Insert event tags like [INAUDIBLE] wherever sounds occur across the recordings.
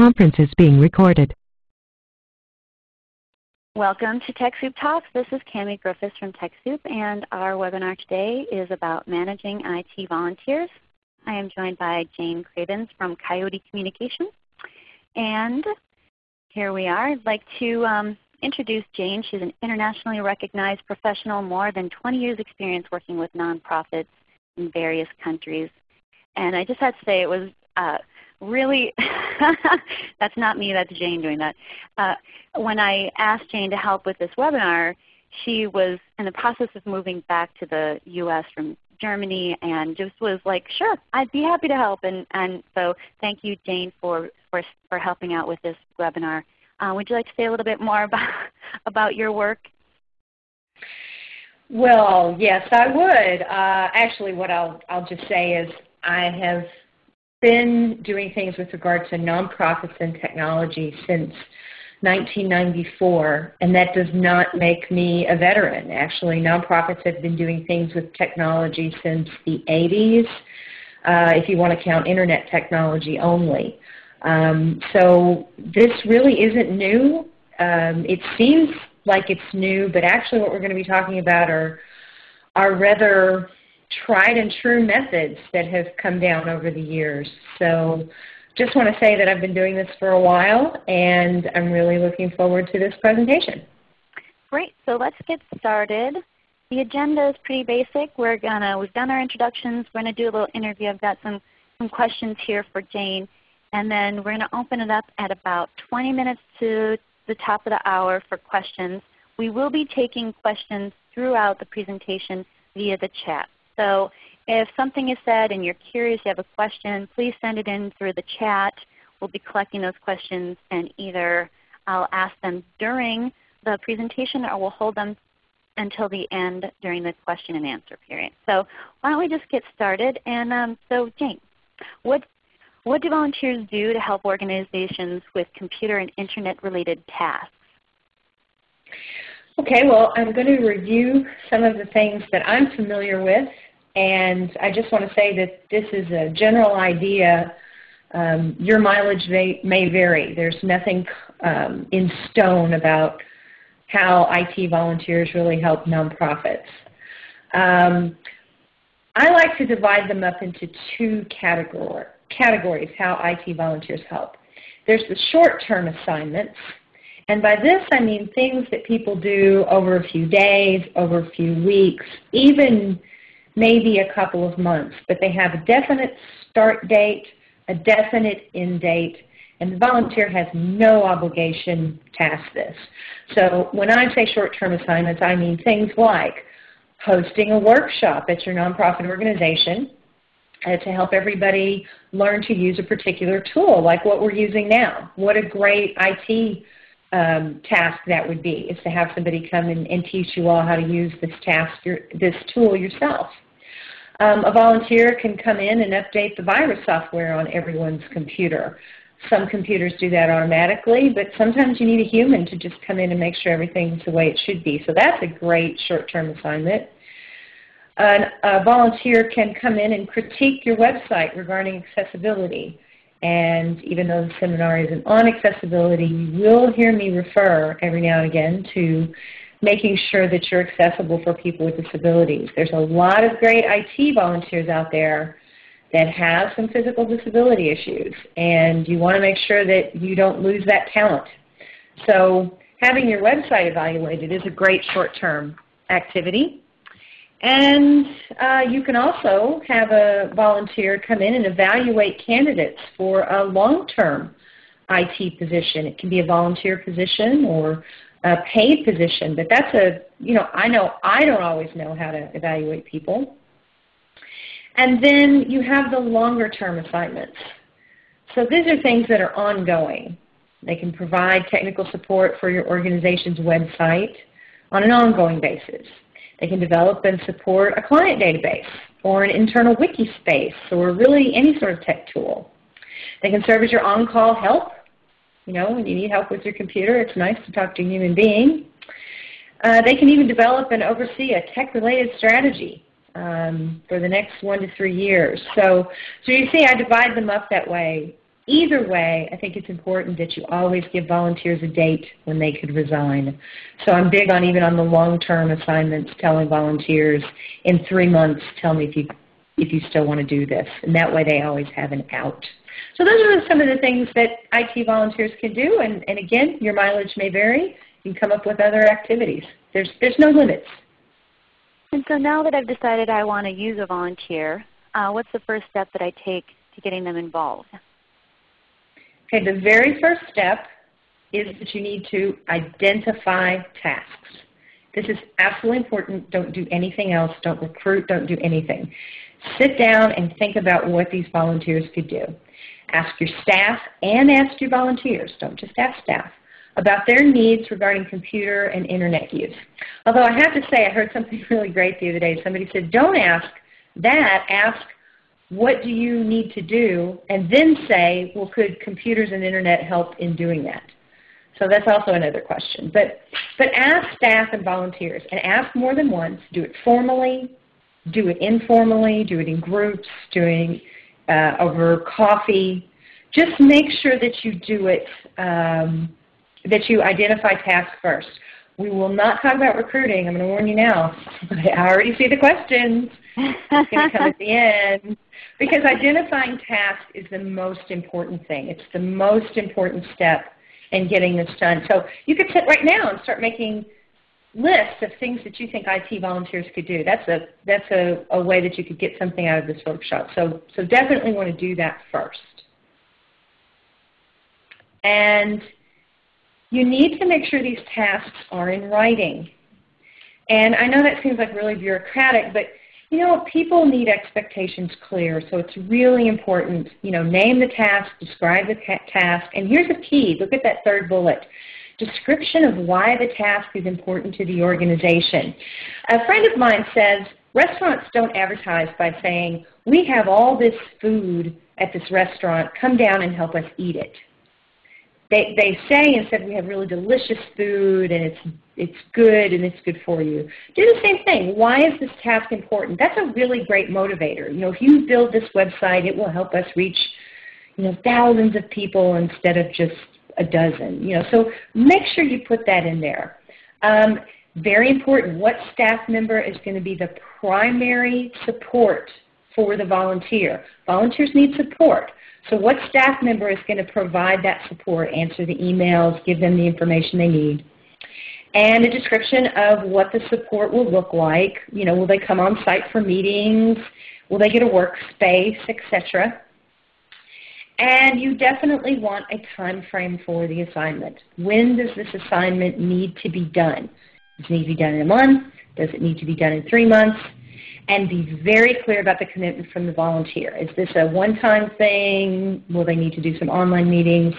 conference is being recorded. Welcome to TechSoup Talks. This is Cami Griffiths from TechSoup, and our webinar today is about managing IT volunteers. I am joined by Jayne Cravens from Coyote Communications. And here we are. I'd like to um, introduce Jayne. She's an internationally recognized professional, more than 20 years experience working with nonprofits in various countries. And I just had to say it was uh, really, [LAUGHS] that's not me, that's Jayne doing that. Uh, when I asked Jayne to help with this webinar, she was in the process of moving back to the U.S. from Germany and just was like, sure, I'd be happy to help. And, and so thank you, Jayne, for, for, for helping out with this webinar. Uh, would you like to say a little bit more about, [LAUGHS] about your work? Well, yes, I would. Uh, actually, what I'll, I'll just say is I have been doing things with regard to nonprofits and technology since 1994, and that does not make me a veteran. Actually, nonprofits have been doing things with technology since the 80s, uh, if you want to count internet technology only. Um, so this really isn't new. Um, it seems like it's new, but actually what we're going to be talking about are, are rather tried and true methods that have come down over the years. So just want to say that I've been doing this for a while and I'm really looking forward to this presentation. Great. So let's get started. The agenda is pretty basic. We're gonna, we've done our introductions. We're going to do a little interview. I've got some, some questions here for Jane. And then we're going to open it up at about 20 minutes to the top of the hour for questions. We will be taking questions throughout the presentation via the chat. So if something is said and you're curious, you have a question, please send it in through the chat. We'll be collecting those questions and either I'll ask them during the presentation or we'll hold them until the end during the question and answer period. So why don't we just get started. And um, so Jane, what, what do volunteers do to help organizations with computer and Internet related tasks? Okay, well I'm going to review some of the things that I'm familiar with and I just want to say that this is a general idea. Um, your mileage may, may, vary. There's nothing um, in stone about how IT volunteers really help nonprofits. Um, I like to divide them up into two category, categories, how IT volunteers help. There's the short-term assignments, and by this I mean things that people do over a few days, over a few weeks, even maybe a couple of months, but they have a definite start date, a definite end date, and the volunteer has no obligation to ask this. So when I say short-term assignments, I mean things like hosting a workshop at your nonprofit organization uh, to help everybody learn to use a particular tool, like what we're using now. What a great IT um, task that would be, is to have somebody come and, teach you all how to use this task, your, this tool yourself. Um, a volunteer can come in and update the virus software on everyone's computer. Some computers do that automatically, but sometimes you need a human to just come in and make sure everything's the way it should be. So that's a great short-term assignment. An, a volunteer can come in and critique your website regarding accessibility. And even though the seminar isn't on accessibility, you will hear me refer every now and again to making sure that you're accessible for people with disabilities. There's a lot of great IT volunteers out there that have some physical disability issues, and you want to make sure that you don't lose that talent. So having your website evaluated is a great short-term activity. And uh, you can also have a volunteer come in and evaluate candidates for a long-term IT position. It can be a volunteer position or a paid position, but that's a, you know, I know I don't always know how to evaluate people. And then you have the longer term assignments. So these are things that are ongoing. They can provide technical support for your organization's website on an ongoing basis. They can develop and support a client database or an internal wiki space or really any sort of tech tool. They can serve as your on-call help you know, when you need help with your computer, it's nice to talk to a human being. Uh, they can even develop and oversee a tech-related strategy um, for the next one to three years. So, so you see I divide them up that way. either way, I think it's important that you always give volunteers a date when they could resign. So I'm big on even on the long-term assignments telling volunteers in three months, tell me if you, if you still want to do this. And that way they always have an out. So those are some of the things that IT volunteers can do. And, and again, your mileage may vary. You can come up with other activities. There's, there's no limits. And so now that I've decided I want to use a volunteer, uh, what's the first step that I take to getting them involved? Okay, the very first step is that you need to identify tasks. This is absolutely important. Don't do anything else. Don't recruit. Don't do anything. Sit down and think about what these volunteers could do. Ask your staff and ask your volunteers. Don't just ask staff about their needs regarding computer and internet use. Although I have to say, I heard something [LAUGHS] really great the other day. Somebody said, don't ask that, ask what do you need to do, and then say, well, could computers and internet help in doing that? So that's also another question. But, but ask staff and volunteers, and ask more than once. Do it formally, do it informally, do it in groups, doing uh, over coffee. Just make sure that you do it, um, that you identify tasks first. We will not talk about recruiting. I'm going to warn you now. I already see the questions. It's going to come at the [LAUGHS] end. Because identifying tasks is the most important thing. It's the most important step in getting this done. So you could sit right now and start making lists of things that you think IT volunteers could do. That's a that's a, a way that you could get something out of this workshop. So so definitely want to do that first. And you need to make sure these tasks are in writing. And I know that seems like really bureaucratic, but you know, people need expectations clear, so it's really important, you know, name the task, describe the task, and here's the key, look at that third bullet. Description of why the task is important to the organization. A friend of mine says, restaurants don't advertise by saying, we have all this food at this restaurant, come down and help us eat it they, they say instead we have really delicious food and it's, it's good and it's good for you. Do the same thing. Why is this task important? That's a really great motivator. You know, if you build this website, it will help us reach you know, thousands of people instead of just a dozen. You know, so make sure you put that in there. Um, very important, what staff member is going to be the primary support for the volunteer? Volunteers need support. So what staff member is going to provide that support, answer the emails, give them the information they need? And a description of what the support will look like. You know, will they come on site for meetings? Will they get a workspace, etc. And you definitely want a time frame for the assignment. When does this assignment need to be done? Does it need to be done in a month? Does it need to be done in three months? and be very clear about the commitment from the volunteer. Is this a one-time thing? Will they need to do some online meetings?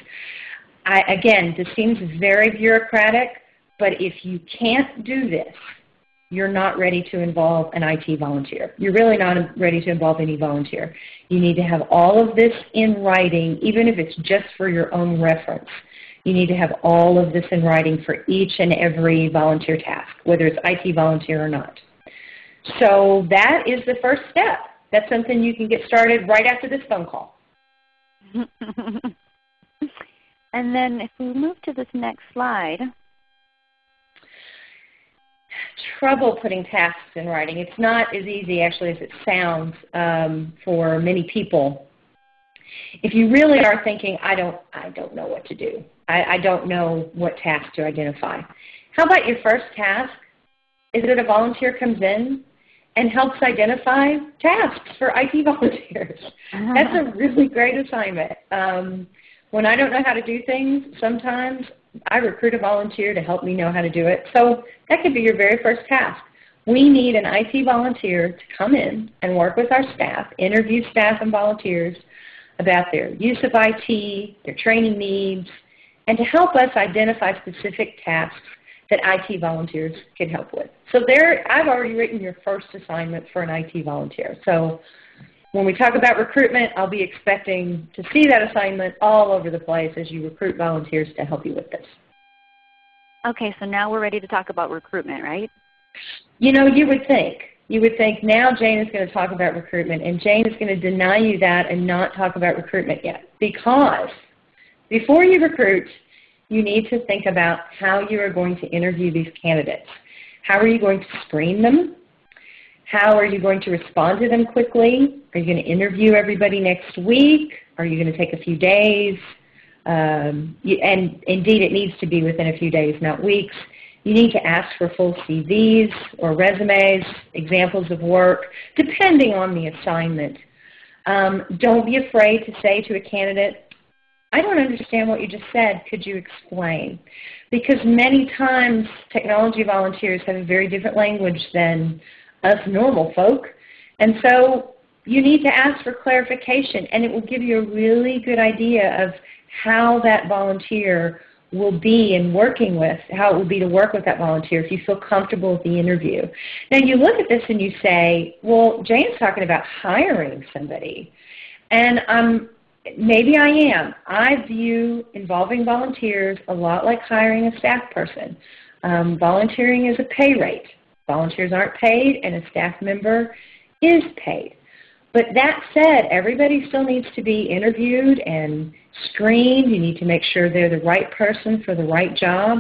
I, again, this seems very bureaucratic, but if you can't do this, you're not ready to involve an IT volunteer. You're really not ready to involve any volunteer. You need to have all of this in writing, even if it's just for your own reference. You need to have all of this in writing for each and every volunteer task, whether it's IT volunteer or not. So that is the first step. That's something you can get started right after this phone call. [LAUGHS] and then if we move to this next slide. Trouble putting tasks in writing. It's not as easy actually as it sounds um, for many people. If you really are thinking, I don't, I don't know what to do. I, I don't know what task to identify. How about your first task? Is it a volunteer comes in and helps identify tasks for IT [LAUGHS] volunteers. That's a really great assignment. Um, when I don't know how to do things, sometimes I recruit a volunteer to help me know how to do it. So that could be your very first task. We need an IT volunteer to come in and work with our staff, interview staff and volunteers about their use of IT, their training needs, and to help us identify specific tasks that IT volunteers can help with. So there, I've already written your first assignment for an IT volunteer. So when we talk about recruitment, I'll be expecting to see that assignment all over the place as you recruit volunteers to help you with this. Okay, so now we're ready to talk about recruitment, right? You know, you would think. you would think now Jayne is going to talk about recruitment, and Jayne is going to deny you that and not talk about recruitment yet. Because before you recruit, you need to think about how you are going to interview these candidates. How are you going to screen them? How are you going to respond to them quickly? Are you going to interview everybody next week? Are you going to take a few days? Um, you, and indeed, it needs to be within a few days, not weeks. You need to ask for full CVs or resumes, examples of work, depending on the assignment. Um, don't be afraid to say to a candidate, I don't understand what you just said. Could you explain? Because many times technology volunteers have a very different language than us normal folk. And so you need to ask for clarification, and it will give you a really good idea of how that volunteer will be in working with, how it will be to work with that volunteer if you feel comfortable with the interview. Now you look at this and you say, well, Jayne's talking about hiring somebody. And um, maybe I am. I view involving volunteers a lot like hiring a staff person. Um, volunteering is a pay rate. Volunteers aren't paid and a staff member is paid. But that said, everybody still needs to be interviewed and screened. You need to make sure they're the right person for the right job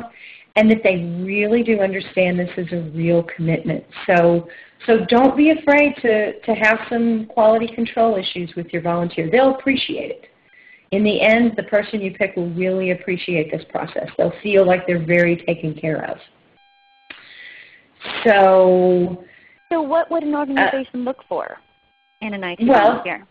and that they really do understand this is a real commitment. So, so don't be afraid to, to have some quality control issues with your volunteer. They'll appreciate it. In the end, the person you pick will really appreciate this process. They'll feel like they're very taken care of. So, so what would an organization uh, look for? in an IT well, volunteer?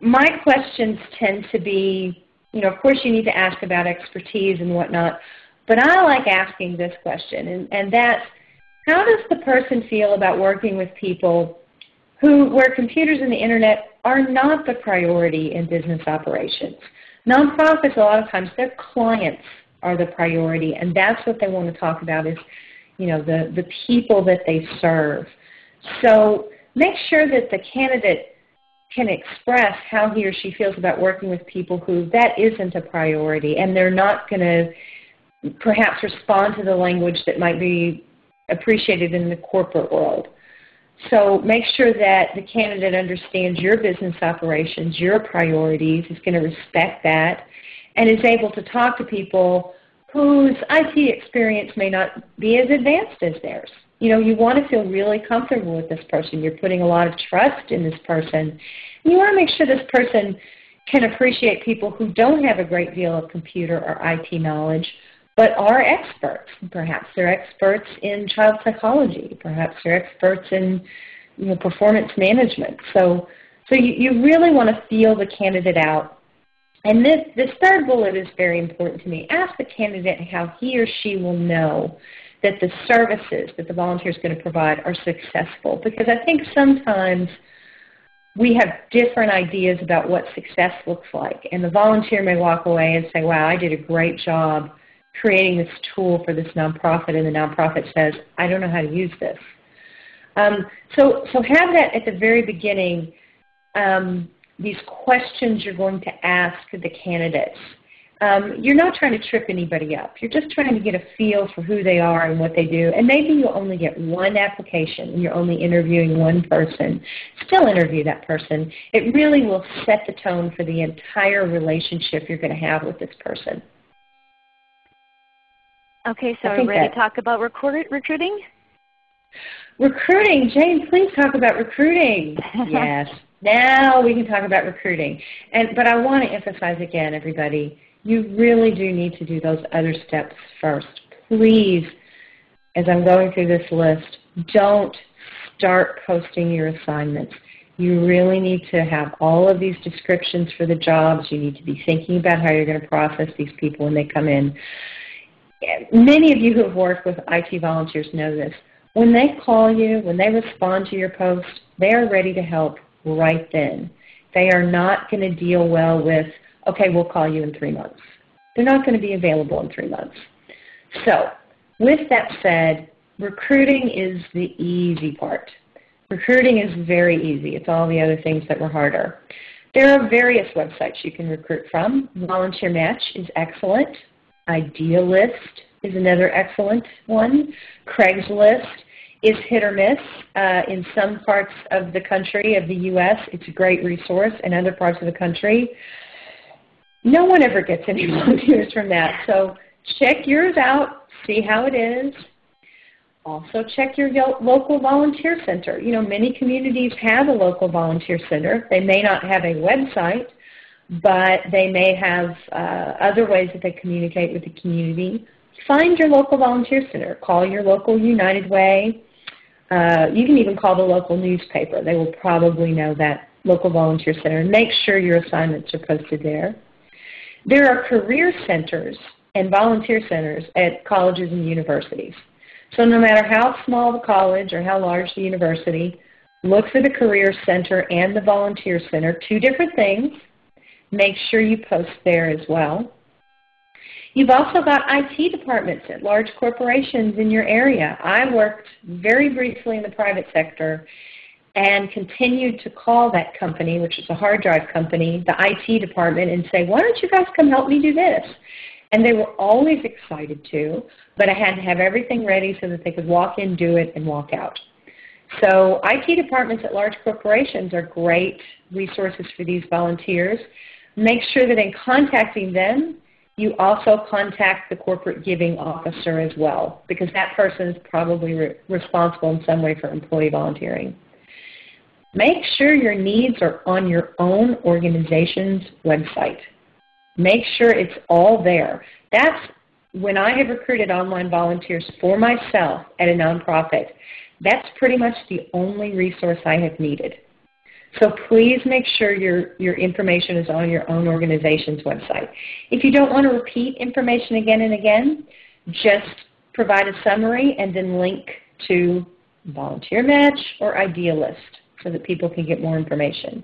My questions tend to be, you know, of course you need to ask about expertise and whatnot, but I like asking this question, and, and that's, how does the person feel about working with people who, where computers and the Internet are not the priority in business operations? Nonprofits, a lot of times, their clients are the priority, and that's what they want to talk about is, you know, the, the people that they serve. So make sure that the candidate can express how he or she feels about working with people who that isn't a priority and they're not going to perhaps respond to the language that might be appreciated in the corporate world. So make sure that the candidate understands your business operations, your priorities, is going to respect that, and is able to talk to people whose IT experience may not be as advanced as theirs you know, you want to feel really comfortable with this person. You're putting a lot of trust in this person. You want to make sure this person can appreciate people who don't have a great deal of computer or IT knowledge, but are experts. Perhaps they're experts in child psychology. Perhaps they're experts in you know, performance management. So, so you, you really want to feel the candidate out. And this, this third bullet is very important to me. Ask the candidate how he or she will know that the services that the volunteer is going to provide are successful. Because I think sometimes we have different ideas about what success looks like. And the volunteer may walk away and say, wow, I did a great job creating this tool for this nonprofit, and the nonprofit says, I don't know how to use this. Um, so, so have that at the very beginning, um, these questions you're going to ask the candidates um, you're not trying to trip anybody up. You're just trying to get a feel for who they are and what they do. And maybe you'll only get one application and you're only interviewing one person. Still interview that person. It really will set the tone for the entire relationship you're going to have with this person. Okay, so are we ready to talk about recruiting? Recruiting. Jayne, please talk about recruiting. [LAUGHS] yes. Now we can talk about recruiting. And, but I want to emphasize again, everybody, you really do need to do those other steps first. Please, as I'm going through this list, don't start posting your assignments. You really need to have all of these descriptions for the jobs. You need to be thinking about how you're going to process these people when they come in. Many of you who have worked with IT volunteers know this. When they call you, when they respond to your post, they are ready to help right then. They are not going to deal well with okay, we'll call you in three months. They're not going to be available in three months. So with that said, recruiting is the easy part. Recruiting is very easy. It's all the other things that were harder. There are various websites you can recruit from. Volunteer Match is excellent. Idealist is another excellent one. Craigslist. Is hit or miss. Uh, in some parts of the country, of the U.S., it's a great resource. In other parts of the country, no one ever gets any [LAUGHS] volunteers from that. So check yours out, see how it is. Also check your local volunteer center. You know, many communities have a local volunteer center. They may not have a website, but they may have uh, other ways that they communicate with the community. Find your local volunteer center. Call your local United Way. Uh, you can even call the local newspaper. They will probably know that local volunteer center. Make sure your assignments are posted there. There are career centers and volunteer centers at colleges and universities. So no matter how small the college or how large the university, look for the Career Center and the Volunteer Center, two different things. Make sure you post there as well. You've also got IT departments at large corporations in your area. I worked very briefly in the private sector and continued to call that company, which is a hard drive company, the IT department, and say, why don't you guys come help me do this? And they were always excited to, but I had to have everything ready so that they could walk in, do it, and walk out. So IT departments at large corporations are great resources for these volunteers. Make sure that in contacting them, you also contact the corporate giving officer as well, because that person is probably re responsible in some way for employee volunteering. Make sure your needs are on your own organization's website. Make sure it's all there. That's when I have recruited online volunteers for myself at a nonprofit, that's pretty much the only resource I have needed. So please make sure your, your information is on your own organization's website. If you don't want to repeat information again and again, just provide a summary and then link to Volunteer Match or Idealist so that people can get more information.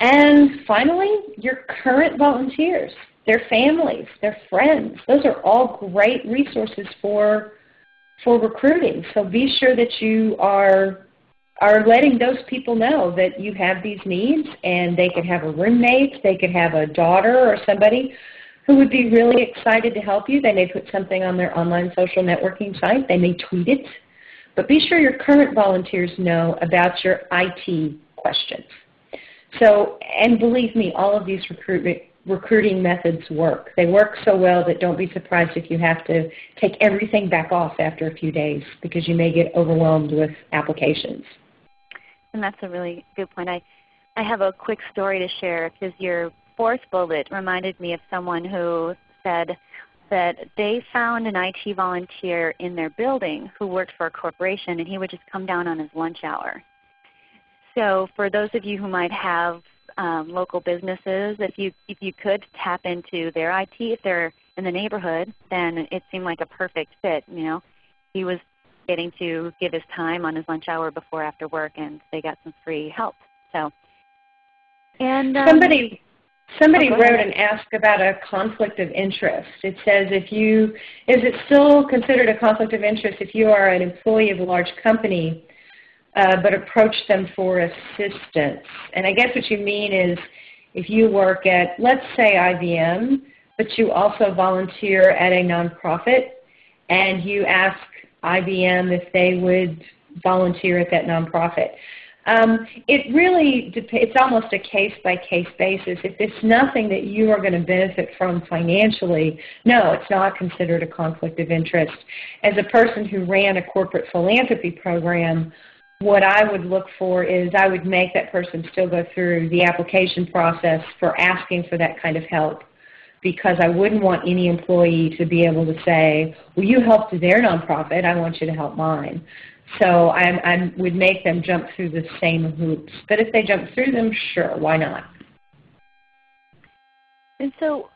And finally, your current volunteers, their families, their friends. Those are all great resources for, for recruiting. So be sure that you are, are letting those people know that you have these needs and they could have a roommate, they could have a daughter or somebody who would be really excited to help you. They may put something on their online social networking site. They may tweet it. But be sure your current volunteers know about your IT questions. So, and believe me, all of these recruitment, recruiting methods work. They work so well that don't be surprised if you have to take everything back off after a few days because you may get overwhelmed with applications. And that's a really good point. I, I have a quick story to share because your fourth bullet reminded me of someone who said that they found an IT volunteer in their building who worked for a corporation and he would just come down on his lunch hour so for those of you who might have um, local businesses, if you, if you could tap into their IT, if they're in the neighborhood, then it seemed like a perfect fit. You know, He was getting to give his time on his lunch hour before after work, and they got some free help. So, and um, somebody somebody oh, wrote and asked about a conflict of interest. It says if you is it still considered a conflict of interest if you are an employee of a large company uh, but approach them for assistance. And I guess what you mean is if you work at, let's say IBM, but you also volunteer at a nonprofit, and you ask IBM if they would volunteer at that nonprofit. Um, it really it's almost a case-by-case -case basis. If it's nothing that you are going to benefit from financially, no, it's not considered a conflict of interest. As a person who ran a corporate philanthropy program, what I would look for is I would make that person still go through the application process for asking for that kind of help because I wouldn't want any employee to be able to say, well, you helped their nonprofit, I want you to help mine. So I, would make them jump through the same hoops. But if they jump through them, sure, why not? And so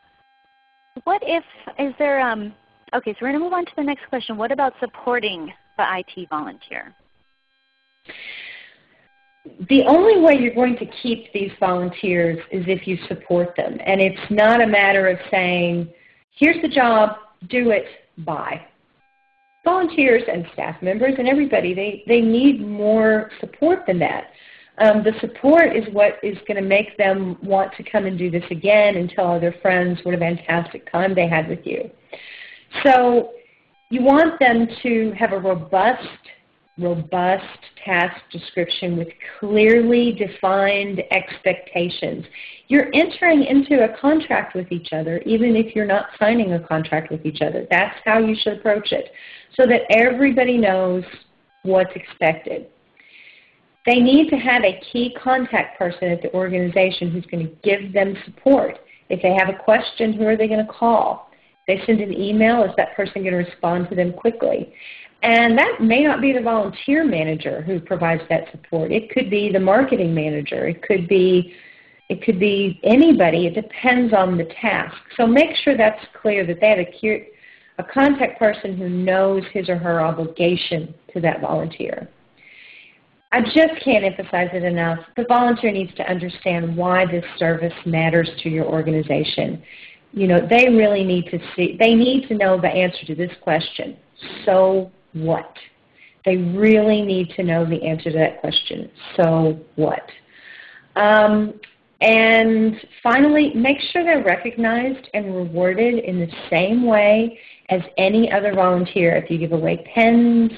what if, is there, um, okay, so we're going to move on to the next question. What about supporting the IT volunteer? The only way you're going to keep these volunteers is if you support them. And it's not a matter of saying, here's the job, do it, bye. Volunteers and staff members and everybody, they, they need more support than that. Um, the support is what is going to make them want to come and do this again and tell other friends what a fantastic time they had with you. So You want them to have a robust robust task description with clearly defined expectations. You're entering into a contract with each other even if you're not signing a contract with each other. That's how you should approach it so that everybody knows what's expected. They need to have a key contact person at the organization who's going to give them support. If they have a question, who are they going to call? If they send an email, is that person going to respond to them quickly? And that may not be the volunteer manager who provides that support. It could be the marketing manager. It could be it could be anybody. It depends on the task. So make sure that's clear that they have a, a contact person who knows his or her obligation to that volunteer. I just can't emphasize it enough. The volunteer needs to understand why this service matters to your organization. You know, they really need to see, they need to know the answer to this question. So what? They really need to know the answer to that question. So what? Um, and finally, make sure they're recognized and rewarded in the same way as any other volunteer. If you give away pens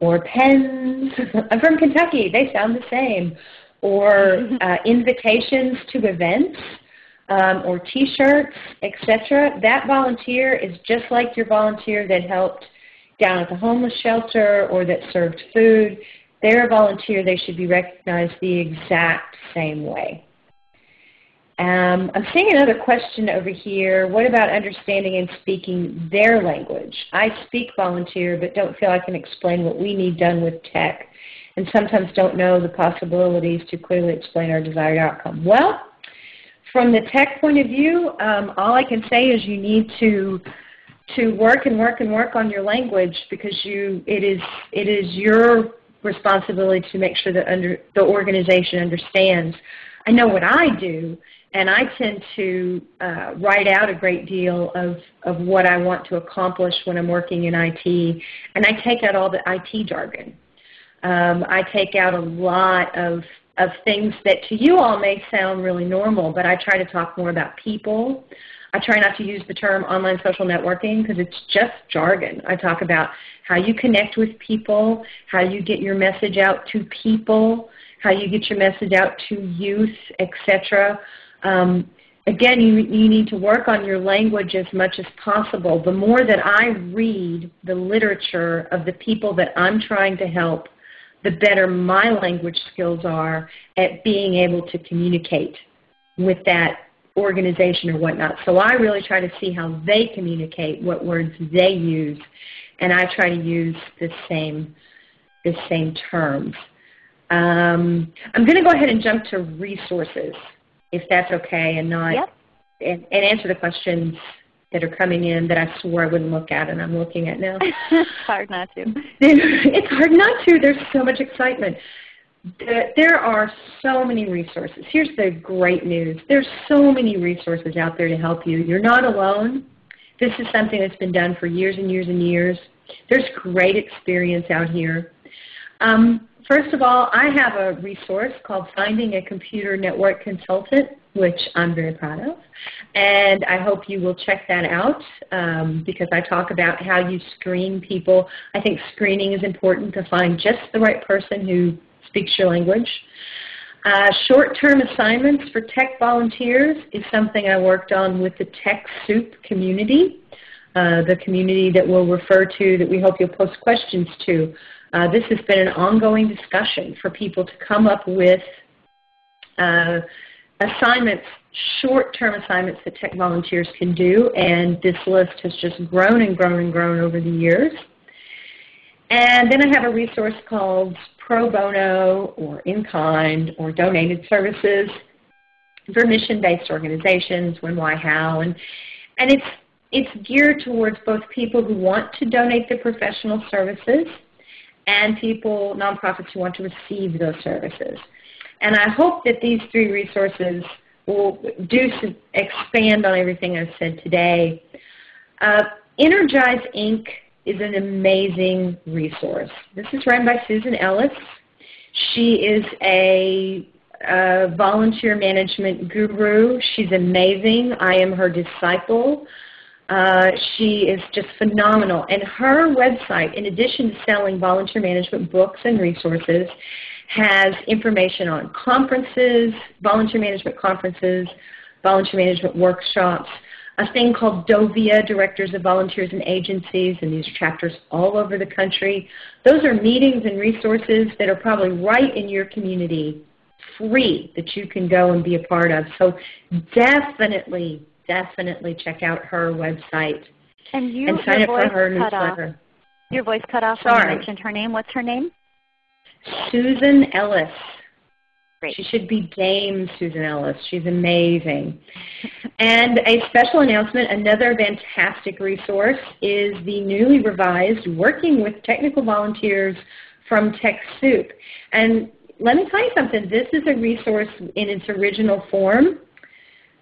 or pens, [LAUGHS] I'm from Kentucky, they sound the same, or [LAUGHS] uh, invitations to events, um, or t-shirts, etc. That volunteer is just like your volunteer that helped down at the homeless shelter or that served food, they're a volunteer. They should be recognized the exact same way. Um, I'm seeing another question over here. What about understanding and speaking their language? I speak volunteer but don't feel I can explain what we need done with tech and sometimes don't know the possibilities to clearly explain our desired outcome. Well, from the tech point of view, um, all I can say is you need to to work and work and work on your language because you it is it is your responsibility to make sure that under the organization understands. I know what I do, and I tend to uh, write out a great deal of, of what I want to accomplish when I'm working in IT, and I take out all the IT jargon. Um, I take out a lot of of things that to you all may sound really normal, but I try to talk more about people. I try not to use the term online social networking because it's just jargon. I talk about how you connect with people, how you get your message out to people, how you get your message out to youth, etc. Um, again, you, you need to work on your language as much as possible. The more that I read the literature of the people that I'm trying to help, the better my language skills are at being able to communicate with that organization or whatnot. So I really try to see how they communicate, what words they use, and I try to use the same, the same terms. Um, I'm going to go ahead and jump to resources, if that's okay, and not yep. and, and answer the questions that are coming in that I swore I wouldn't look at, and I'm looking at now. it's [LAUGHS] hard not to. it's hard not to. There's so much excitement. There are so many resources. Here's the great news. There's so many resources out there to help you. You're not alone. This is something that's been done for years and years and years. There's great experience out here. Um, first of all, I have a resource called Finding a Computer Network Consultant, which I'm very proud of. And I hope you will check that out um, because I talk about how you screen people. I think screening is important to find just the right person who speaks your language. Uh, Short-term assignments for tech volunteers is something I worked on with the TechSoup community, uh, the community that we'll refer to that we hope you'll post questions to. Uh, this has been an ongoing discussion for people to come up with uh, assignments, short-term assignments that tech volunteers can do, and this list has just grown and grown and grown over the years. And then I have a resource called pro bono or in-kind or donated services for mission-based organizations, when, why, how. And, and it's, it's geared towards both people who want to donate their professional services and people, nonprofits who want to receive those services. And I hope that these three resources will do expand on everything I've said today. Uh, Energize Inc is an amazing resource. This is run by Susan Ellis. She is a, a volunteer management guru. She's amazing. I am her disciple. Uh, she is just phenomenal. And her website, in addition to selling volunteer management books and resources, has information on conferences, volunteer management conferences, volunteer management workshops, a thing called DOVIA, Directors of Volunteers and Agencies, and these chapters all over the country. Those are meetings and resources that are probably right in your community, free, that you can go and be a part of. So definitely, definitely check out her website and, you, and sign up for her newsletter. Off. Your voice cut off Sorry. when you mentioned her name. What's her name? Susan Ellis. Great. She should be Dame Susan Ellis. She's amazing. and a special announcement, another fantastic resource is the newly revised Working with Technical Volunteers from TechSoup. And let me tell you something, this is a resource in its original form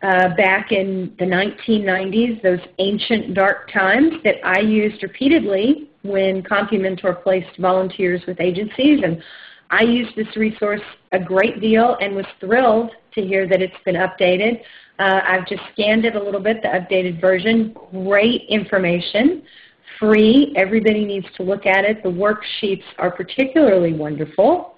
uh, back in the 1990s, those ancient dark times that I used repeatedly when CompuMentor placed volunteers with agencies. And I used this resource a great deal and was thrilled to hear that it's been updated. Uh, I've just scanned it a little bit, the updated version. Great information, free. Everybody needs to look at it. The worksheets are particularly wonderful.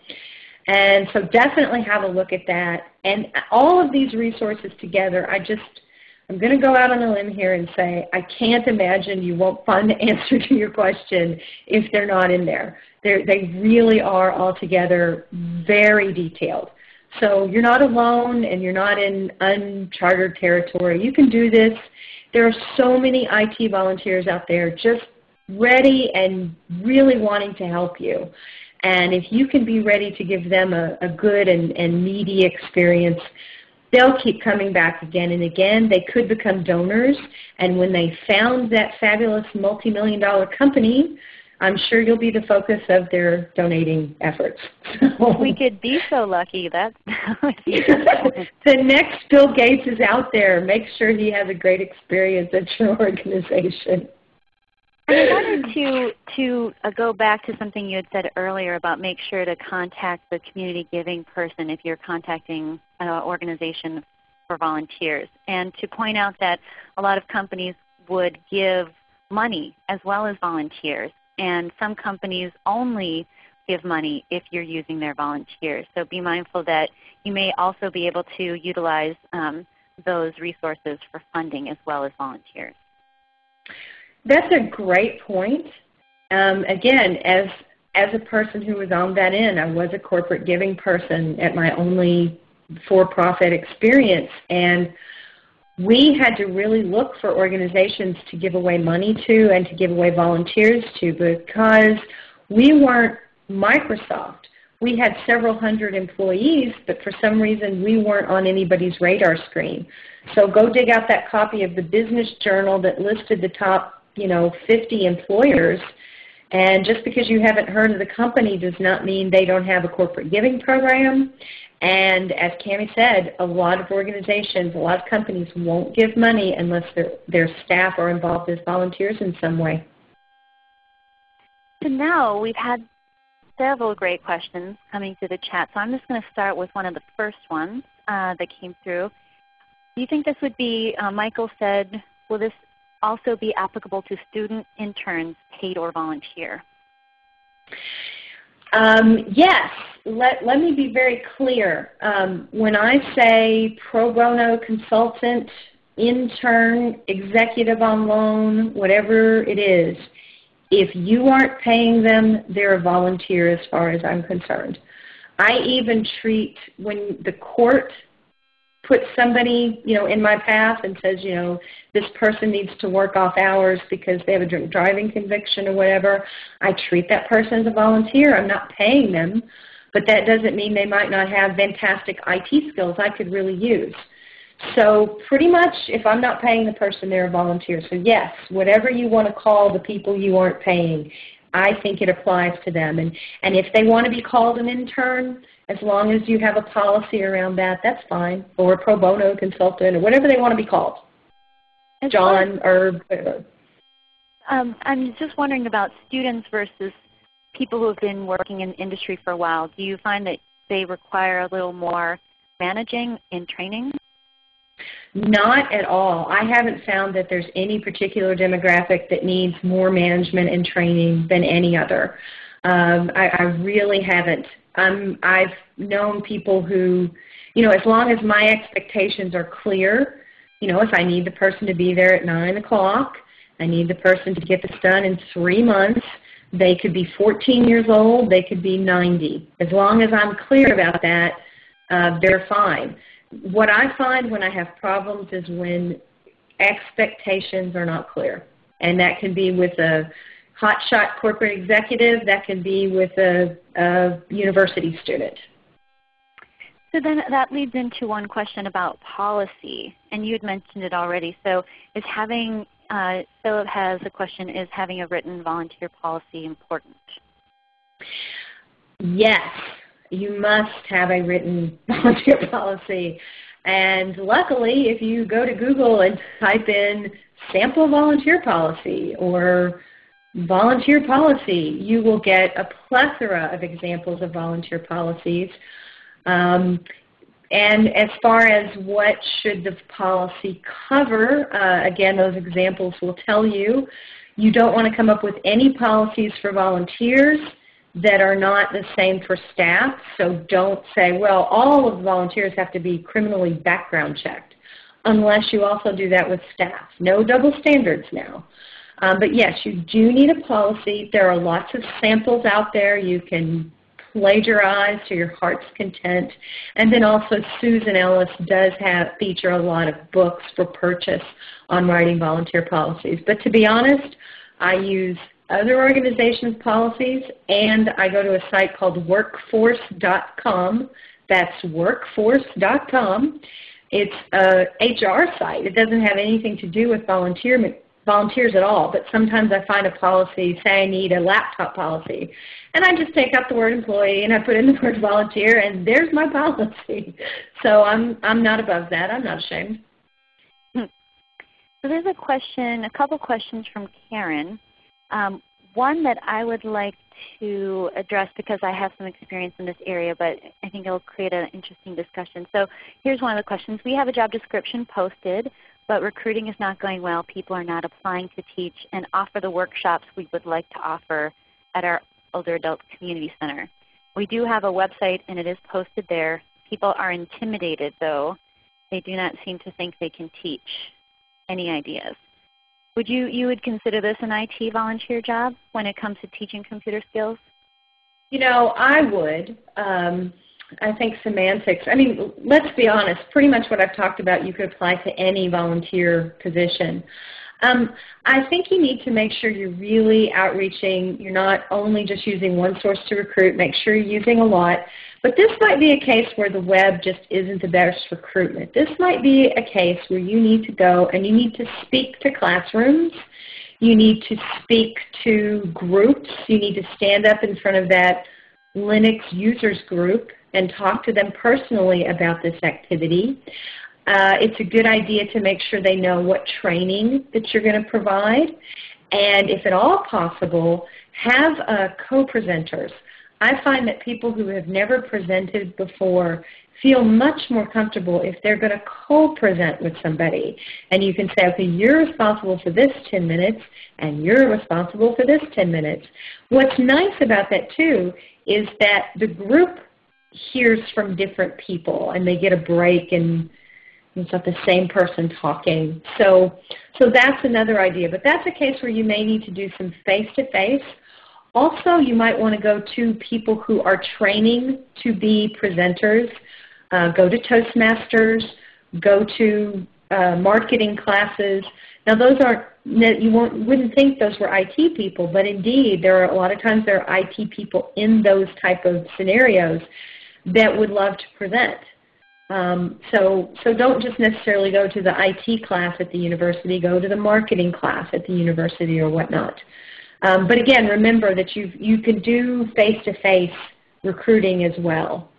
And so definitely have a look at that. And all of these resources together, I just, I'm going to go out on a limb here and say I can't imagine you won't find the [LAUGHS] answer to your question if they're not in there. They're, they really are altogether very detailed. So you're not alone and you're not in uncharted territory. You can do this. There are so many IT volunteers out there just ready and really wanting to help you. And if you can be ready to give them a, a good and, and meaty experience, they'll keep coming back again and again. They could become donors. And when they found that fabulous multi-million dollar company, I'm sure you'll be the focus of their donating efforts. [LAUGHS] we could be so lucky. That's [LAUGHS] [LAUGHS] the next Bill Gates is out there. Make sure he has a great experience at your organization. I wanted to to uh, go back to something you had said earlier about make sure to contact the community giving person if you're contacting an organization for volunteers, and to point out that a lot of companies would give money as well as volunteers, and some companies only give money if you're using their volunteers. So be mindful that you may also be able to utilize um, those resources for funding as well as volunteers. That's a great point. Um, again, as as a person who was on that end, I was a corporate giving person at my only for-profit experience, and we had to really look for organizations to give away money to and to give away volunteers to because we weren't Microsoft. We had several hundred employees, but for some reason we weren't on anybody's radar screen. So go dig out that copy of the business journal that listed the top you know, 50 employers. And just because you haven't heard of the company does not mean they don't have a corporate giving program. And as Cami said, a lot of organizations, a lot of companies won't give money unless their, their staff are involved as volunteers in some way. So now we've had several great questions coming through the chat. So I'm just going to start with one of the first ones uh, that came through. Do you think this would be, uh, Michael said, will this also be applicable to student interns, paid or volunteer? Um, yes. Let, let me be very clear. Um, when I say pro bono consultant, intern, executive on loan, whatever it is, if you aren't paying them, they're a volunteer as far as I'm concerned. I even treat when the court puts somebody, you know, in my path and says, you know, this person needs to work off hours because they have a drink driving conviction or whatever, I treat that person as a volunteer. I'm not paying them, but that doesn't mean they might not have fantastic IT skills I could really use. So pretty much if I'm not paying the person, they're a volunteer. So yes, whatever you want to call the people you aren't paying, I think it applies to them. And, and if they want to be called an intern, as long as you have a policy around that, that's fine. Or a pro bono consultant or whatever they want to be called. As John or whatever. Um, I'm just wondering about students versus people who have been working in industry for a while. Do you find that they require a little more managing in training? Not at all. I haven't found that there's any particular demographic that needs more management and training than any other. Um, I, I really haven't. Um, I've known people who, you know, as long as my expectations are clear, you know, if I need the person to be there at 9 o'clock, I need the person to get this done in three months, they could be 14 years old, they could be 90. As long as I'm clear about that, uh, they're fine. What I find when I have problems is when expectations are not clear. And that can be with a hotshot corporate executive, that can be with a, a university student. So then that leads into one question about policy, and you had mentioned it already. So is having, uh, Philip has a question, is having a written volunteer policy important? Yes, you must have a written [LAUGHS] volunteer policy. And luckily, if you go to Google and type in sample volunteer policy or volunteer policy, you will get a plethora of examples of volunteer policies. Um, and as far as what should the policy cover, uh, again, those examples will tell you, you don't want to come up with any policies for volunteers that are not the same for staff. So don't say, well, all of the volunteers have to be criminally background checked, unless you also do that with staff. No double standards now. Um, but yes, you do need a policy. There are lots of samples out there. You can plagiarize to your heart's content. And then also Susan Ellis does have feature a lot of books for purchase on writing volunteer policies. But to be honest, I use other organizations' policies and I go to a site called workforce.com. That's workforce.com. It's a HR site. It doesn't have anything to do with volunteer volunteers at all, but sometimes I find a policy, say I need a laptop policy, and I just take out the word employee and I put in the word volunteer and there's my policy. [LAUGHS] So I'm, I'm not above that. I'm not ashamed. Hmm. So there's a question, a couple questions from Karen. Um, one that I would like to address because I have some experience in this area, but I think it will create an interesting discussion. So here's one of the questions. We have a job description posted but recruiting is not going well. People are not applying to teach and offer the workshops we would like to offer at our Older Adult Community Center. We do have a website and it is posted there. People are intimidated though. They do not seem to think they can teach. Any ideas? Would you, you would consider this an IT volunteer job when it comes to teaching computer skills? You know, I would. Um, I think semantics, I mean, let's be honest, pretty much what I've talked about you could apply to any volunteer position. Um, I think you need to make sure you're really outreaching. You're not only just using one source to recruit. Make sure you're using a lot. But this might be a case where the web just isn't the best recruitment. This might be a case where you need to go and you need to speak to classrooms. You need to speak to groups. You need to stand up in front of that Linux users group and talk to them personally about this activity. Uh, it's a good idea to make sure they know what training that you're going to provide. And if at all possible, have uh, co-presenters. I find that people who have never presented before feel much more comfortable if they're going to co-present with somebody. And you can say, okay, you're responsible for this 10 minutes, and you're responsible for this 10 minutes. What's nice about that, too, is that the group hears from different people and they get a break and it's not the same person talking. So, so that's another idea. But that's a case where you may need to do some face-to-face. Also, you might want to go to people who are training to be presenters. Uh, go to Toastmasters. Go to uh, marketing classes. Now, those aren't you wouldn't think those were IT people, but indeed, there are a lot of times there are IT people in those type of scenarios that would love to present. Um, so, so don't just necessarily go to the IT class at the university, go to the marketing class at the university or whatnot. Um, but again, remember that you you can do face-to-face -face recruiting as well.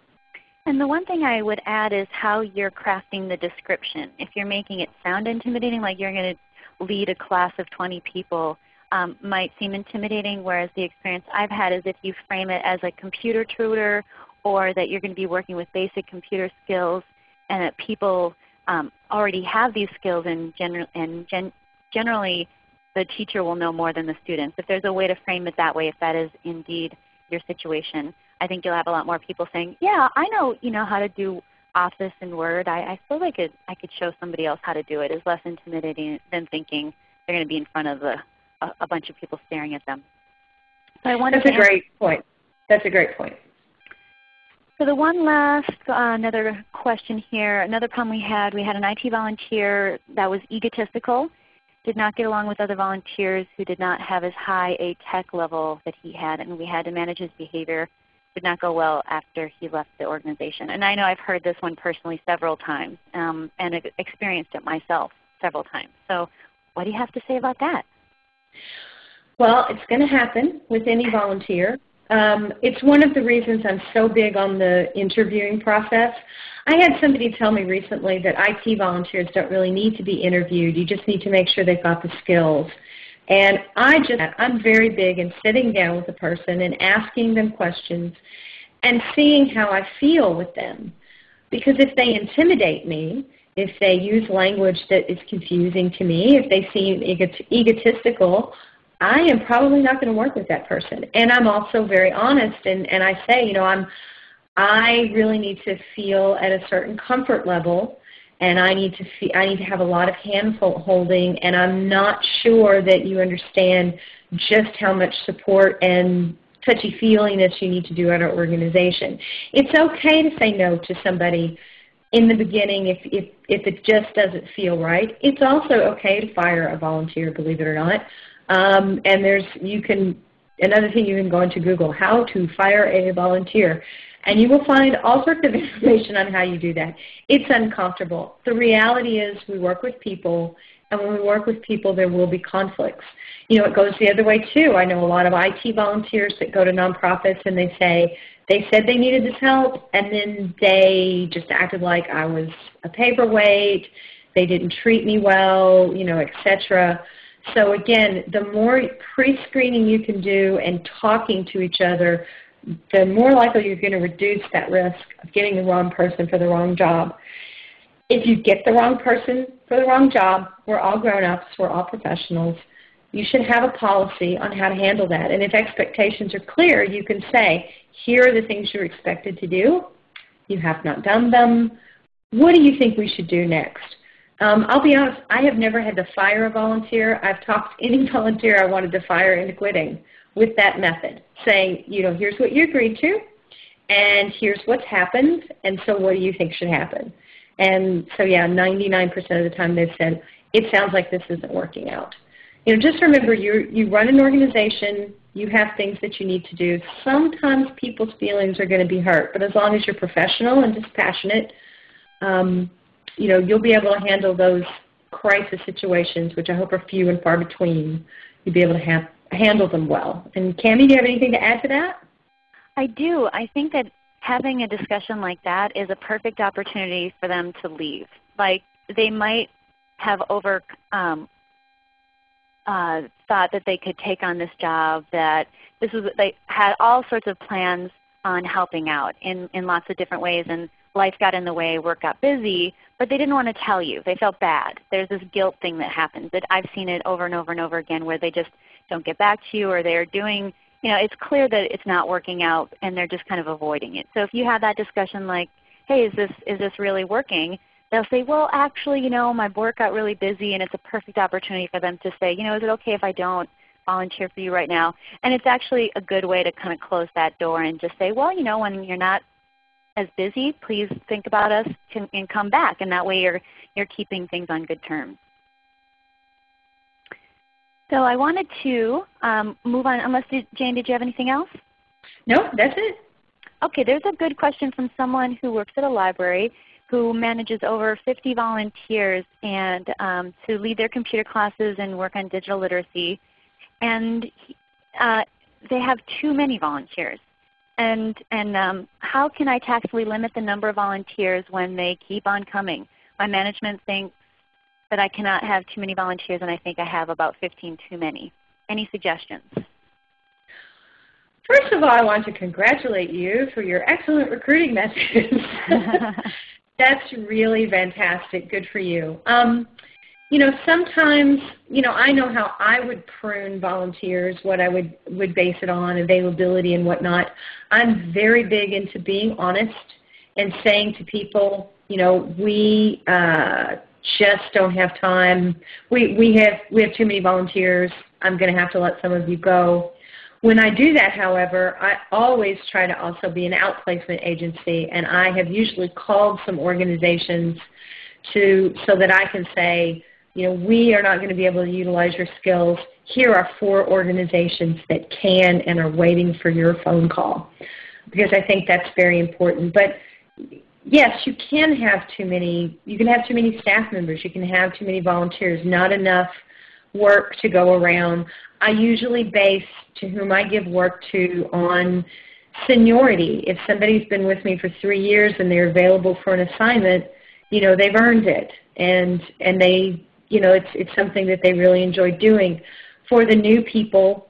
And the one thing I would add is how you're crafting the description. If you're making it sound intimidating, like you're going to lead a class of 20 people, um, might seem intimidating, whereas the experience I've had is if you frame it as a computer tutor or that you're going to be working with basic computer skills and that people um, already have these skills and, gener and gen generally the teacher will know more than the students. If there's a way to frame it that way, if that is indeed your situation, I think you'll have a lot more people saying, yeah, I know, you know how to do Office and Word. I, I feel like it, I could show somebody else how to do it. It's less intimidating than thinking they're going to be in front of the, a, a bunch of people staring at them. So I wanted That's a great point. That's a great point. So the one last, uh, another question here, another problem we had, we had an IT volunteer that was egotistical, did not get along with other volunteers who did not have as high a tech level that he had, and we had to manage his behavior. Did not go well after he left the organization. And I know I've heard this one personally several times um, and experienced it myself several times. So what do you have to say about that? Well, it's going to happen with any volunteer. Um, it's one of the reasons I'm so big on the interviewing process. I had somebody tell me recently that IT volunteers don't really need to be interviewed. You just need to make sure they've got the skills. And I just, I'm very big in sitting down with a person and asking them questions and seeing how I feel with them. Because if they intimidate me, if they use language that is confusing to me, if they seem egotistical, I am probably not going to work with that person. And I'm also very honest and, and I say, you know, I'm I really need to feel at a certain comfort level and I need to see, I need to have a lot of hand holding and I'm not sure that you understand just how much support and touchy-feeliness you need to do at our organization. It's okay to say no to somebody in the beginning if, if, if it just doesn't feel right. It's also okay to fire a volunteer, believe it or not. Um, and there's, you can, another thing you can go into Google, how to fire a volunteer. And you will find all sorts of [LAUGHS] information on how you do that. It's uncomfortable. The reality is we work with people, and when we work with people, there will be conflicts. You know, it goes the other way too. I know a lot of IT volunteers that go to nonprofits and they say, they said they needed this help, and then they just acted like I was a paperweight, they didn't treat me well, you know, etc. So again, the more pre-screening you can do and talking to each other, the more likely you're going to reduce that risk of getting the wrong person for the wrong job. If you get the wrong person for the wrong job, we're all grown-ups, we're all professionals, you should have a policy on how to handle that. And if expectations are clear, you can say, here are the things you're expected to do. You have not done them. What do you think we should do next? Um, I'll be honest, I have never had to fire a volunteer. I've talked any [LAUGHS] volunteer I wanted to fire into quitting with that method, saying, you know, here's what you agreed to, and here's what's happened, and so what do you think should happen? And so yeah, 99% of the time they've said, it sounds like this isn't working out. You know, just remember you you run an organization, you have things that you need to do. Sometimes people's feelings are going to be hurt, but as long as you're professional and dispassionate, um, you know, you'll be able to handle those crisis situations, which I hope are few and far between. You'll be able to have, handle them well. And Cami, do you have anything to add to that? I do. I think that having a discussion like that is a perfect opportunity for them to leave. Like they might have over um, uh, thought that they could take on this job, that this was they had all sorts of plans on helping out in, in lots of different ways, and life got in the way, work got busy, but they didn't want to tell you. They felt bad. There's this guilt thing that happens. That I've seen it over and over and over again where they just don't get back to you or they're doing, you know, it's clear that it's not working out and they're just kind of avoiding it. So if you have that discussion like, hey, is this, is this really working? They'll say, well, actually, you know, my work got really busy and it's a perfect opportunity for them to say, you know, is it okay if I don't volunteer for you right now? And it's actually a good way to kind of close that door and just say, well, you know, when you're not as busy, please think about us and come back. And that way you're, you're keeping things on good terms. So I wanted to um, move on, unless did, Jayne, did you have anything else? No, that's it. Okay, there's a good question from someone who works at a library who manages over 50 volunteers and um, to lead their computer classes and work on digital literacy. And uh, they have too many volunteers. And, and um, how can I tactfully limit the number of volunteers when they keep on coming? My management thinks that I cannot have too many volunteers and I think I have about 15 too many. Any suggestions? First of all, I want to congratulate you for your excellent recruiting methods. [LAUGHS] [LAUGHS] that's really fantastic. Good for you. Um, you know, sometimes, you know, I know how I would prune volunteers, what I would, would base it on, availability and whatnot. I'm very big into being honest and saying to people, you know, we uh, just don't have time. We, we, have, we have too many volunteers. I'm going to have to let some of you go. When I do that, however, I always try to also be an outplacement agency, and I have usually called some organizations to so that I can say, you know, we are not going to be able to utilize your skills. Here are four organizations that can and are waiting for your phone call, because I think that's very important. But yes, you can have too many. You can have too many staff members. You can have too many volunteers. Not enough work to go around. I usually base to whom I give work to on seniority. If somebody's been with me for three years and they're available for an assignment, you know, they've earned it. And, and they, you know, it's, it's something that they really enjoy doing. For the new people,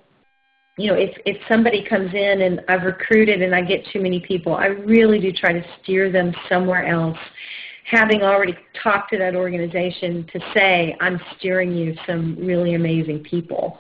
you know, if, if somebody comes in and I've recruited and I get too many people, I really do try to steer them somewhere else having already talked to that organization to say, I'm steering you some really amazing people.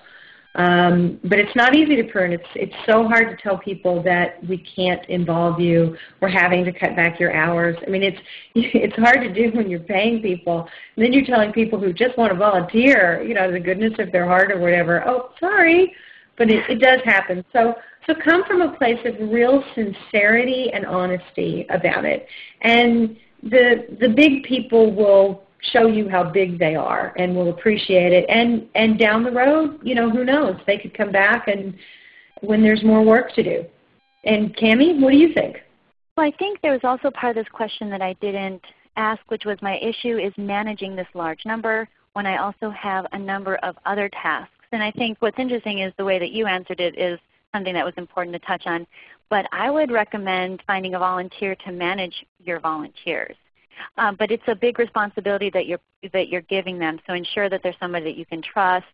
Um, but it's not easy to prune. It's, it's so hard to tell people that we can't involve you. We're having to cut back your hours. I mean, it's, [LAUGHS] it's hard to do when you're paying people. And then you're telling people who just want to volunteer, you know, the goodness of their heart or whatever, oh, sorry. But it, it does happen. So, so come from a place of real sincerity and honesty about it. And the the big people will show you how big they are and will appreciate it. And and down the road, you know, who knows? They could come back and when there's more work to do. And Cami, what do you think? Well, I think there was also part of this question that I didn't ask, which was my issue is managing this large number when I also have a number of other tasks. And I think what's interesting is the way that you answered it is something that was important to touch on. But I would recommend finding a volunteer to manage your volunteers. Um, but it's a big responsibility that you're, that you're giving them, so ensure that there's somebody that you can trust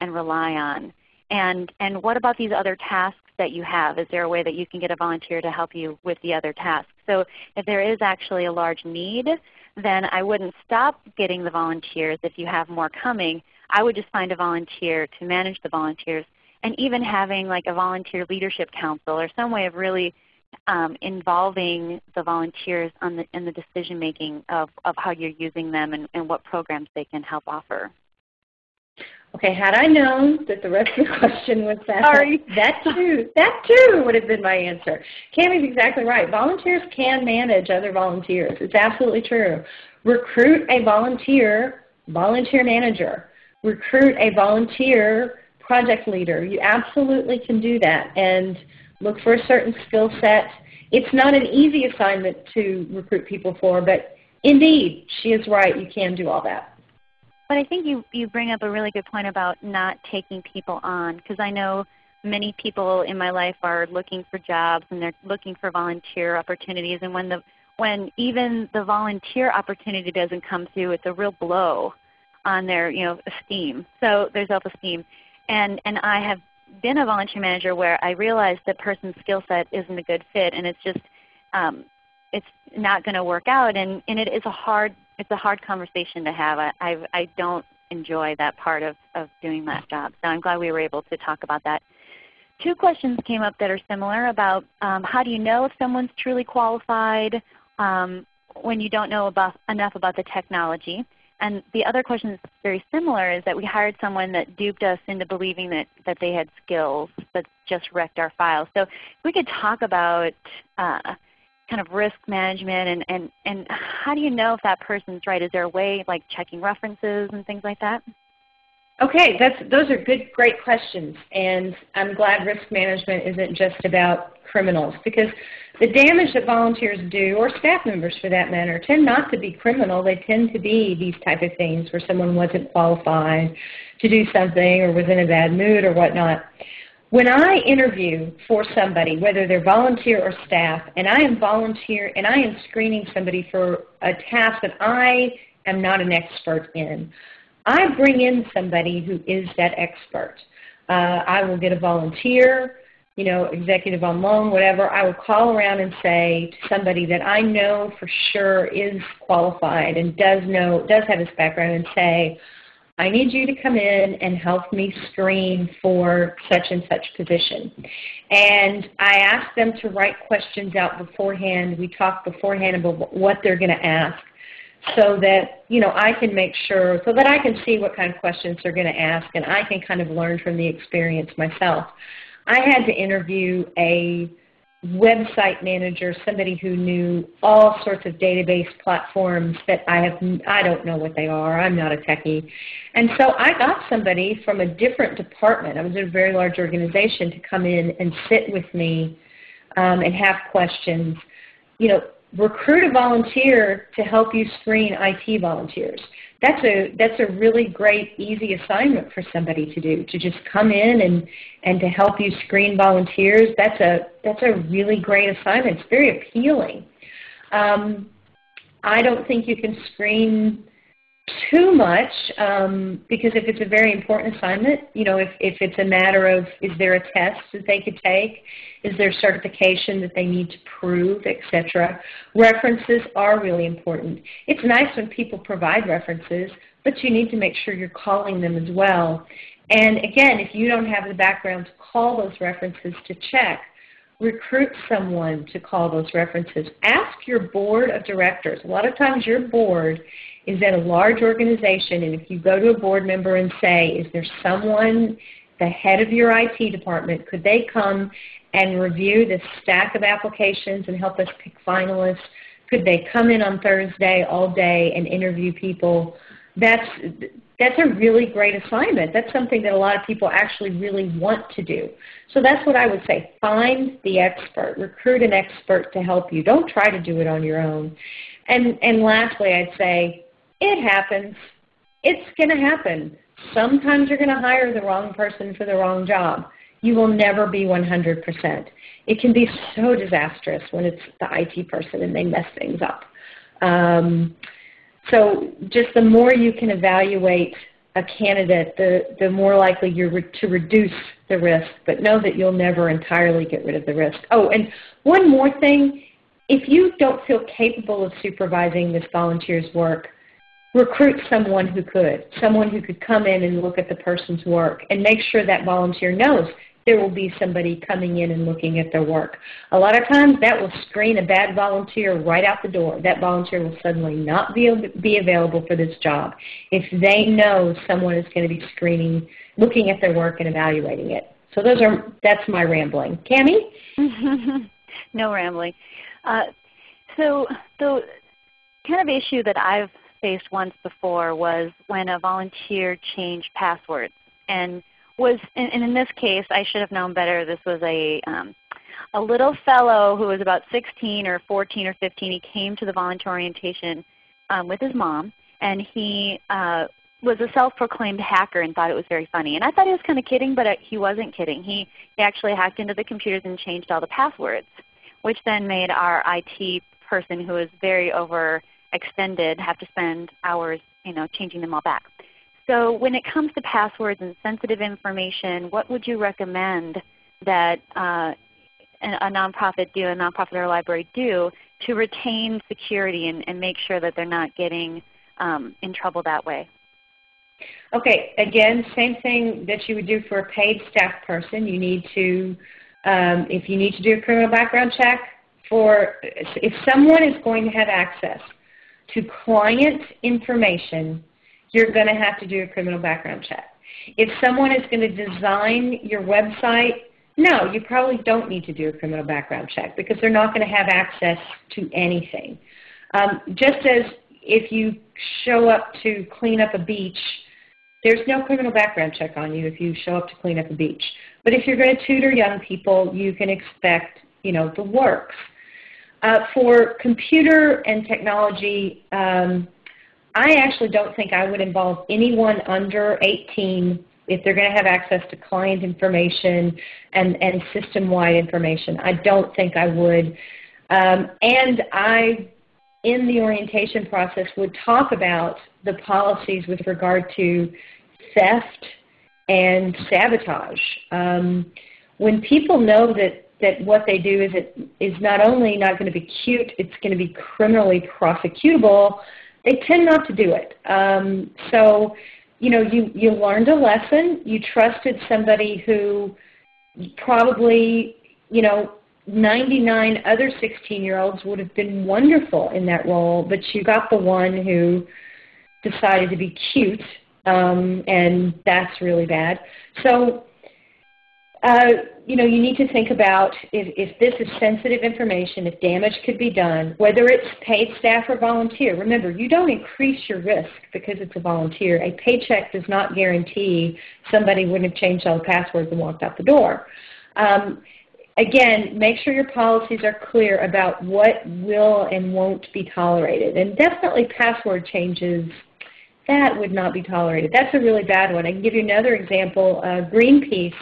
and rely on. And, and what about these other tasks that you have? Is there a way that you can get a volunteer to help you with the other tasks? So if there is actually a large need, then I wouldn't stop getting the volunteers if you have more coming. I would just find a volunteer to manage the volunteers and even having like a volunteer leadership council or some way of really um, involving the volunteers on the, in the decision making of, of how you're using them and, and what programs they can help offer. Okay, had I known that the rest of the [LAUGHS] question was that, Sorry. that too, that too would have been my answer. Cami's exactly right. Volunteers can manage other volunteers. It's absolutely true. Recruit a volunteer, volunteer manager. Recruit a volunteer project leader. You absolutely can do that and look for a certain skill set. It's not an easy assignment to recruit people for, but indeed, she is right. You can do all that. But I think you, you bring up a really good point about not taking people on because I know many people in my life are looking for jobs and they're looking for volunteer opportunities and when the when even the volunteer opportunity doesn't come through, it's a real blow on their you know esteem. So their self-esteem. And, and I have been a volunteer manager where I realized that person's skill set isn't a good fit and it's just um, it's not going to work out and, and it is a hard it's a hard conversation to have. I, I, I don't enjoy that part of, of doing that job. So I'm glad we were able to talk about that. Two questions came up that are similar about um, how do you know if someone's truly qualified um, when you don't know about, enough about the technology. And the other question that's very similar is that we hired someone that duped us into believing that, that they had skills but just wrecked our files. So if we could talk about uh, kind of risk management and, and, and how do you know if that person's right? Is there a way like checking references and things like that? Okay, that's, those are good, great questions. And I'm glad risk management isn't just about criminals because the damage that volunteers do, or staff members for that matter, tend not to be criminal. They tend to be these type of things where someone wasn't qualified to do something or was in a bad mood or whatnot. When I interview for somebody, whether they're volunteer or staff, and I am volunteer and I am screening somebody for a task that I am not an expert in, I bring in somebody who is that expert. Uh, I will get a volunteer you know, executive on loan, whatever, I will call around and say to somebody that I know for sure is qualified and does know, does have this background and say, I need you to come in and help me screen for such and such position. And I ask them to write questions out beforehand. We talk beforehand about what they're going to ask so that, you know, I can make sure, so that I can see what kind of questions they're going to ask and I can kind of learn from the experience myself. I had to interview a website manager, somebody who knew all sorts of database platforms that I have, I don't know what they are. I'm not a techie. And so I got somebody from a different department. I was in a very large organization to come in and sit with me um, and have questions. You know, recruit a volunteer to help you screen IT volunteers. That's a that's a really great easy assignment for somebody to do to just come in and and to help you screen volunteers. That's a that's a really great assignment. It's very appealing. Um, I don't think you can screen too much um, because if it's a very important assignment, you know, if, if it's a matter of is there a test that they could take, is there certification that they need to prove, etc. References are really important. It's nice when people provide references, but you need to make sure you're calling them as well. And again, if you don't have the background to call those references to check, recruit someone to call those references. Ask your board of directors. A lot of times your board is at a large organization, and if you go to a board member and say, is there someone, the head of your IT department, could they come and review the stack of applications and help us pick finalists? Could they come in on Thursday all day and interview people? That's, that's a really great assignment. That's something that a lot of people actually really want to do. So that's what I would say. Find the expert. Recruit an expert to help you. Don't try to do it on your own. And, and lastly, I'd say it happens. It's going to happen. Sometimes you're going to hire the wrong person for the wrong job. You will never be 100%. It can be so disastrous when it's the IT person and they mess things up. Um, so just the more you can evaluate a candidate, the, the more likely you're re to reduce the risk, but know that you'll never entirely get rid of the risk. Oh, and one more thing, if you don't feel capable of supervising this volunteer's work, recruit someone who could, someone who could come in and look at the person's work and make sure that volunteer knows there will be somebody coming in and looking at their work. A lot of times that will screen a bad volunteer right out the door. That volunteer will suddenly not be, be available for this job if they know someone is going to be screening, looking at their work and evaluating it. So those are, that's my rambling. Cami? [LAUGHS] no rambling. Uh, so the kind of issue that I've faced once before was when a volunteer changed passwords. And was and, in this case, I should have known better. This was a um, a little fellow who was about 16 or 14 or 15. He came to the volunteer orientation um, with his mom, and he uh, was a self-proclaimed hacker and thought it was very funny. And I thought he was kind of kidding, but uh, he wasn't kidding. He, he actually hacked into the computers and changed all the passwords, which then made our IT person who was very over extended have to spend hours you know, changing them all back. So when it comes to passwords and sensitive information, what would you recommend that uh, a nonprofit do, a nonprofit or a library do to retain security and, and make sure that they're not getting um, in trouble that way? Okay, again, same thing that you would do for a paid staff person. You need to, um, if you need to do a criminal background check, for if someone is going to have access to client information, you're going to have to do a criminal background check. If someone is going to design your website, no, you probably don't need to do a criminal background check because they're not going to have access to anything. Um, just as if you show up to clean up a beach, there's no criminal background check on you if you show up to clean up a beach. But if you're going to tutor young people, you can expect you know, the works. Uh, for computer and technology, um, I actually don't think I would involve anyone under 18 if they're going to have access to client information and, and system-wide information. I don't think I would. Um, and I, in the orientation process, would talk about the policies with regard to theft and sabotage. Um, when people know that that what they do is it is not only not going to be cute, it's going to be criminally prosecutable, they tend not to do it. Um, so, you know, you, you learned a lesson, you trusted somebody who probably, you know, 99 other 16-year-olds would have been wonderful in that role, but you got the one who decided to be cute, um, and that's really bad. So uh, you know, you need to think about if, if this is sensitive information, if damage could be done, whether it's paid staff or volunteer. Remember, you don't increase your risk because it's a volunteer. A paycheck does not guarantee somebody wouldn't have changed all the passwords and walked out the door. Um, again, make sure your policies are clear about what will and won't be tolerated. And definitely password changes, that would not be tolerated. That's a really bad one. I can give you another example. Uh, Greenpeace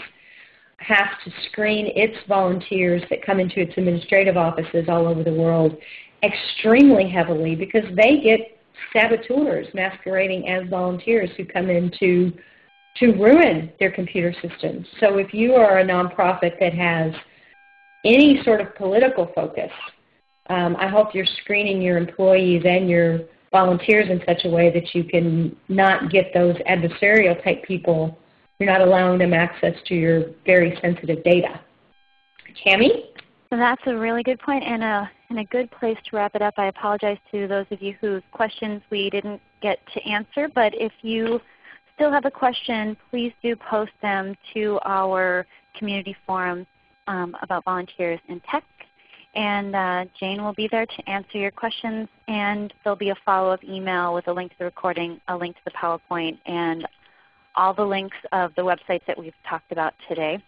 has to screen its volunteers that come into its administrative offices all over the world extremely heavily because they get saboteurs masquerading as volunteers who come in to, to ruin their computer systems. So if you are a nonprofit that has any sort of political focus, um, I hope you're screening your employees and your volunteers in such a way that you can not get those adversarial type people you're not allowing them access to your very sensitive data. Cami? So that's a really good point and a, and a good place to wrap it up. I apologize to those of you whose questions we didn't get to answer, but if you still have a question, please do post them to our community forum um, about volunteers in tech. And uh, Jayne will be there to answer your questions, and there'll be a follow-up email with a link to the recording, a link to the PowerPoint, and all the links of the websites that we've talked about today.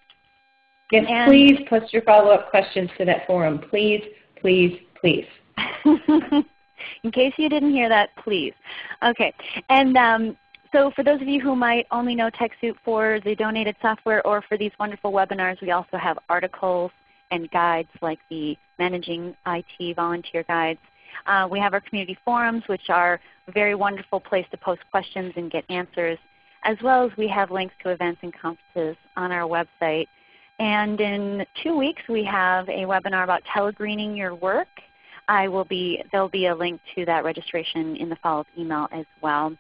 Yes, and please post your follow-up questions to that forum. Please, please, please. [LAUGHS] In case you didn't hear that, please. Okay. And um, so for those of you who might only know TechSoup for the donated software or for these wonderful webinars, we also have articles and guides like the Managing IT Volunteer Guides. Uh, we have our community forums, which are a very wonderful place to post questions and get answers as well as we have links to events and conferences on our website. And in two weeks we have a webinar about telegreening your work. I will be, there'll be a link to that registration in the follow-up email as well.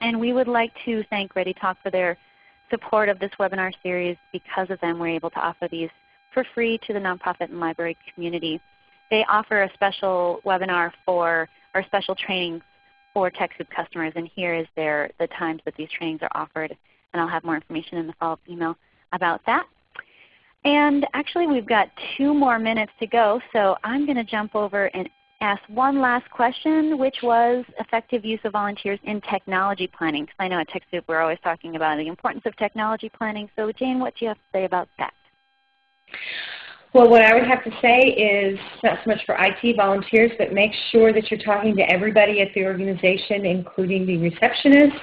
And we would like to thank ReadyTalk for their support of this webinar series. Because of them we're able to offer these for free to the nonprofit and library community. They offer a special webinar for, or special training for TechSoup customers, and here is their, the times that these trainings are offered. And I'll have more information in the follow-up email about that. And actually we've got two more minutes to go, so I'm going to jump over and ask one last question, which was effective use of volunteers in technology planning. Because I know at TechSoup we're always talking about the importance of technology planning. So Jayne, what do you have to say about that? Well, what I would have to say is not so much for IT volunteers, but make sure that you're talking to everybody at the organization, including the receptionist,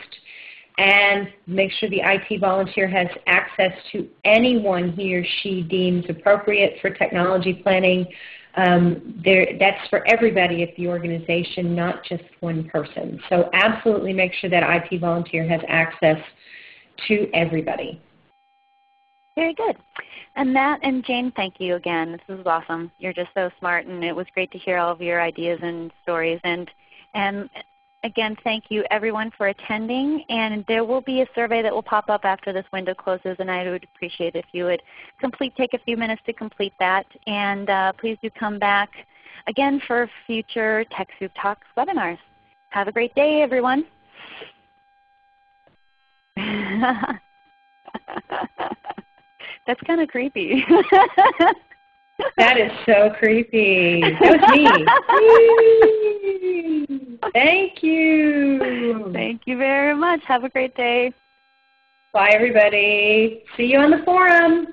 and make sure the IT volunteer has access to anyone he or she deems appropriate for technology planning. Um, there, that's for everybody at the organization, not just one person. So absolutely make sure that IT volunteer has access to everybody. Very good. And Matt and Jayne, thank you again. This is awesome. You're just so smart, and it was great to hear all of your ideas and stories. And, and again, thank you everyone for attending. And there will be a survey that will pop up after this window closes, and I would appreciate if you would complete, take a few minutes to complete that. And uh, please do come back again for future TechSoup Talks webinars. Have a great day, everyone. [LAUGHS] That's kind of creepy. that is so creepy. That was me. [LAUGHS] Thank you. Thank you very much. Have a great day. Bye, everybody. See you on the forum.